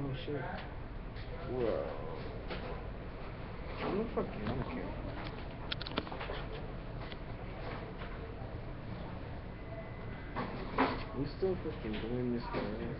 Oh shit. Whoa. I'm gonna fucking, I don't care. We still fucking doing this, guys.